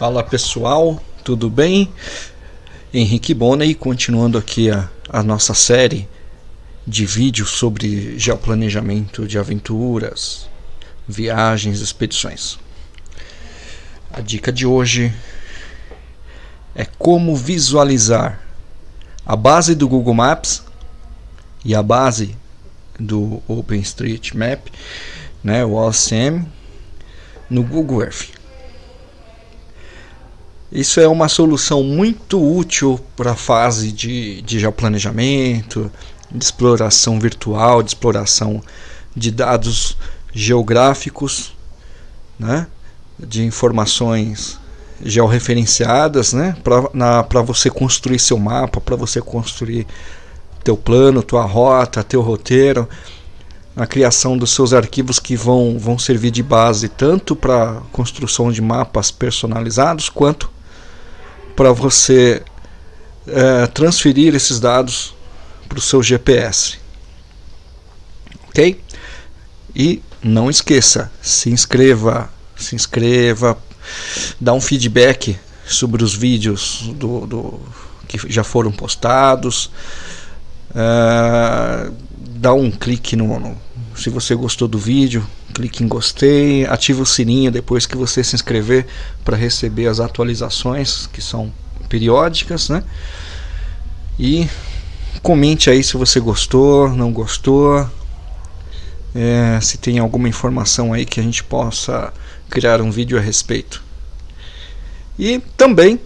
Fala pessoal, tudo bem? Henrique Bonney, continuando aqui a, a nossa série de vídeos sobre geoplanejamento de aventuras, viagens, expedições. A dica de hoje é como visualizar a base do Google Maps e a base do OpenStreetMap, né, o OCM, no Google Earth. Isso é uma solução muito útil para a fase de, de geoplanejamento, de exploração virtual, de exploração de dados geográficos, né? de informações georreferenciadas né? para você construir seu mapa, para você construir teu plano, tua rota, teu roteiro, a criação dos seus arquivos que vão, vão servir de base tanto para construção de mapas personalizados quanto para você é, transferir esses dados para o seu GPS. Ok? E não esqueça, se inscreva, se inscreva, dá um feedback sobre os vídeos do, do que já foram postados. Uh, dá um clique no, no, se você gostou do vídeo, clique em gostei, ative o sininho depois que você se inscrever para receber as atualizações que são periódicas, né? E comente aí se você gostou, não gostou, é, se tem alguma informação aí que a gente possa criar um vídeo a respeito. E também,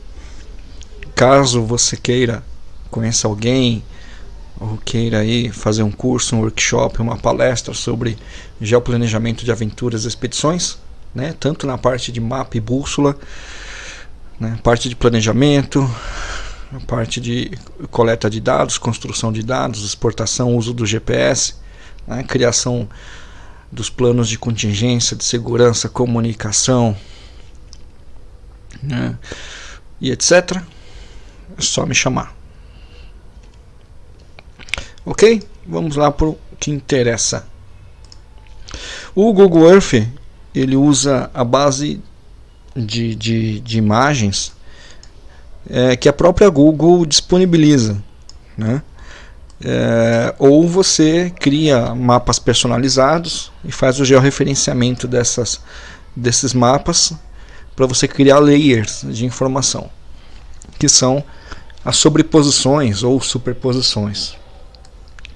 caso você queira conhecer alguém ou queira aí fazer um curso, um workshop, uma palestra sobre geoplanejamento de aventuras e expedições, né, tanto na parte de mapa e bússola, né, parte de planejamento, parte de coleta de dados, construção de dados, exportação, uso do GPS, né, criação dos planos de contingência, de segurança, comunicação né, e etc. É só me chamar. Ok? Vamos lá para o que interessa. O Google Earth ele usa a base de, de, de imagens é, que a própria Google disponibiliza. Né? É, ou você cria mapas personalizados e faz o georreferenciamento dessas, desses mapas para você criar layers de informação, que são as sobreposições ou superposições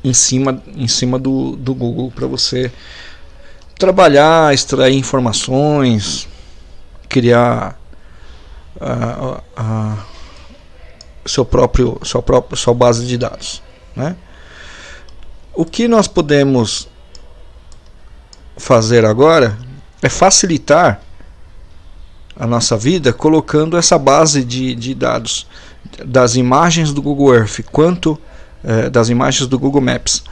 em cima, em cima do, do Google para você trabalhar, extrair informações, criar a, a, seu próprio, sua própria sua base de dados. Né? O que nós podemos fazer agora é facilitar a nossa vida colocando essa base de, de dados das imagens do Google Earth quanto eh, das imagens do Google Maps,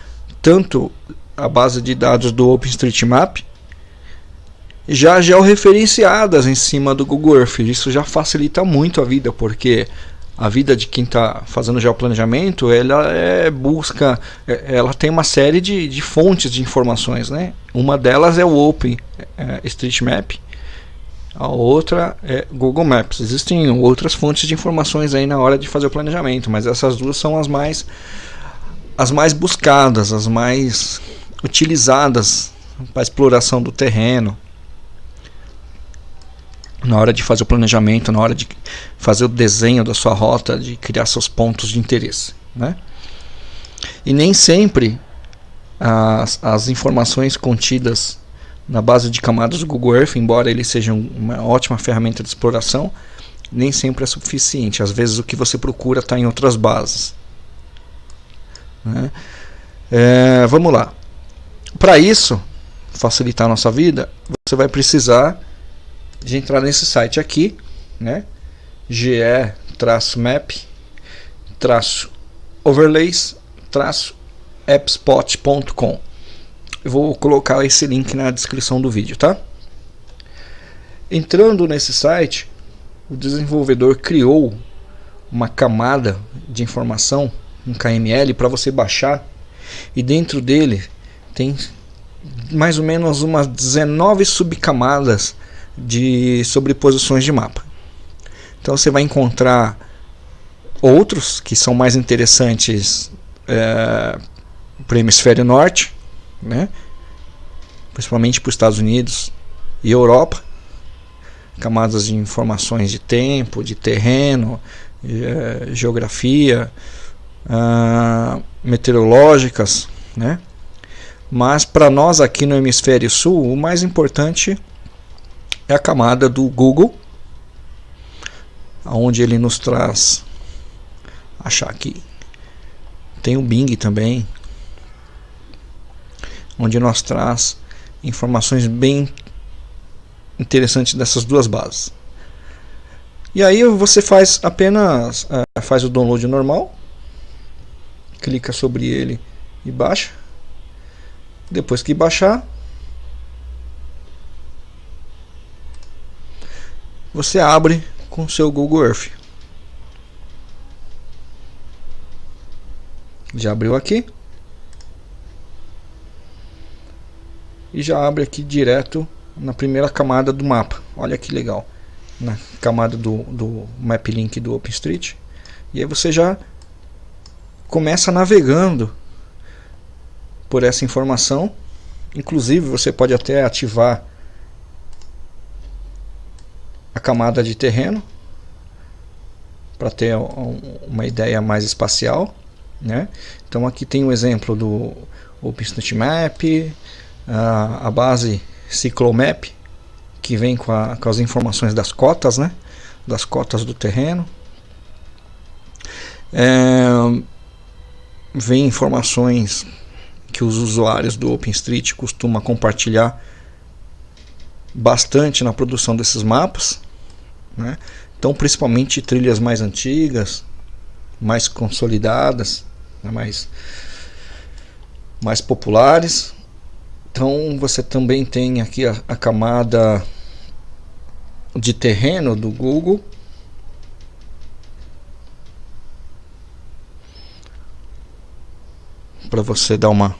tanto a base de dados do OpenStreetMap já georreferenciadas em cima do Google Earth. Isso já facilita muito a vida, porque a vida de quem está fazendo geoplanejamento, ela é busca, é, ela tem uma série de, de fontes de informações, né? Uma delas é o Open é, a outra é Google Maps. Existem outras fontes de informações aí na hora de fazer o planejamento, mas essas duas são as mais as mais buscadas, as mais utilizadas para exploração do terreno na hora de fazer o planejamento, na hora de fazer o desenho da sua rota, de criar seus pontos de interesse. Né? E nem sempre as, as informações contidas na base de camadas do Google Earth, embora ele seja uma ótima ferramenta de exploração, nem sempre é suficiente. Às vezes o que você procura está em outras bases. Né? É, vamos lá. Para isso, facilitar a nossa vida, você vai precisar de entrar nesse site aqui, né? ge-map-overlays-appspot.com. Eu vou colocar esse link na descrição do vídeo, tá? Entrando nesse site, o desenvolvedor criou uma camada de informação, um KML, para você baixar. E dentro dele tem mais ou menos umas 19 subcamadas de sobreposições de mapa. Então você vai encontrar outros que são mais interessantes é, para o hemisfério norte, né? principalmente para os Estados Unidos e Europa, camadas de informações de tempo, de terreno, é, geografia, uh, meteorológicas, né? Mas para nós aqui no hemisfério sul, o mais importante é a camada do Google, onde ele nos traz achar aqui. Tem o Bing também, onde nos traz informações bem interessantes dessas duas bases. E aí você faz apenas uh, faz o download normal, clica sobre ele e baixa. Depois que baixar, você abre com seu Google Earth. Já abriu aqui. E já abre aqui direto na primeira camada do mapa. Olha que legal. Na camada do, do Map Link do OpenStreet. E aí você já começa navegando por essa informação. Inclusive você pode até ativar a camada de terreno para ter uma ideia mais espacial. Né? Então aqui tem um exemplo do OpenStreetMap, a, a base Cyclomap, que vem com, a, com as informações das cotas, né? das cotas do terreno. É, vem informações que os usuários do OpenStreet costumam compartilhar bastante na produção desses mapas. Né? Então, principalmente trilhas mais antigas, mais consolidadas, né? mais, mais populares. Então, você também tem aqui a, a camada de terreno do Google para você dar uma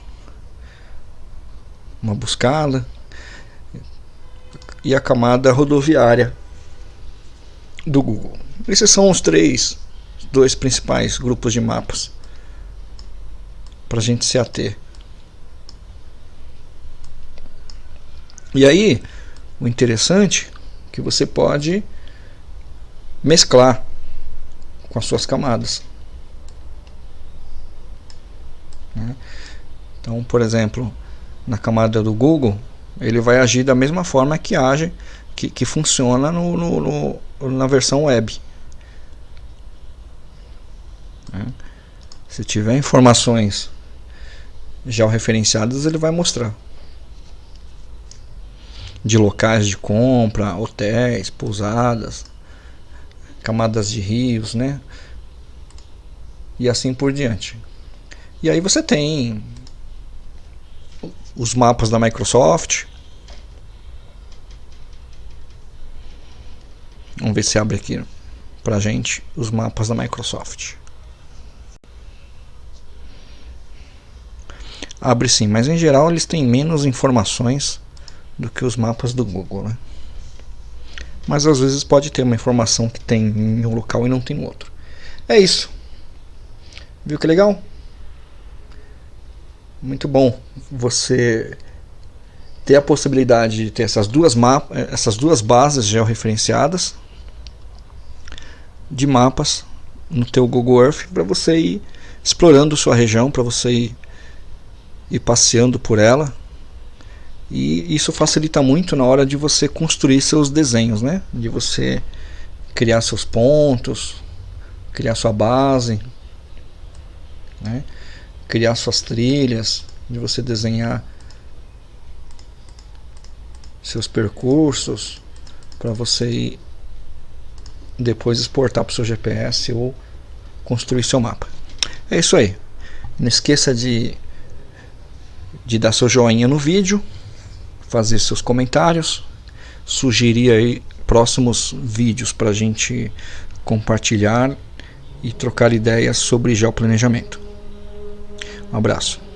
uma buscada e a camada rodoviária do Google. Esses são os três, dois principais grupos de mapas para a gente se ater. E aí, o interessante é que você pode mesclar com as suas camadas. Né? Então, por exemplo, na camada do Google, ele vai agir da mesma forma que age, que, que funciona no, no, no na versão web. Né? Se tiver informações já referenciadas, ele vai mostrar de locais de compra, hotéis, pousadas, camadas de rios, né? E assim por diante. E aí você tem os mapas da Microsoft. Vamos ver se abre aqui pra gente os mapas da Microsoft. Abre sim, mas em geral eles têm menos informações do que os mapas do Google, né? Mas às vezes pode ter uma informação que tem em um local e não tem no outro. É isso. Viu que legal? muito bom você ter a possibilidade de ter essas duas, mapas, essas duas bases georreferenciadas de mapas no teu Google Earth para você ir explorando sua região, para você ir, ir passeando por ela. E isso facilita muito na hora de você construir seus desenhos, né? De você criar seus pontos, criar sua base, né? criar suas trilhas, de você desenhar seus percursos para você ir depois exportar para o seu GPS ou construir seu mapa. É isso aí. Não esqueça de, de dar seu joinha no vídeo, fazer seus comentários, sugerir aí próximos vídeos para a gente compartilhar e trocar ideias sobre geoplanejamento. Um abraço.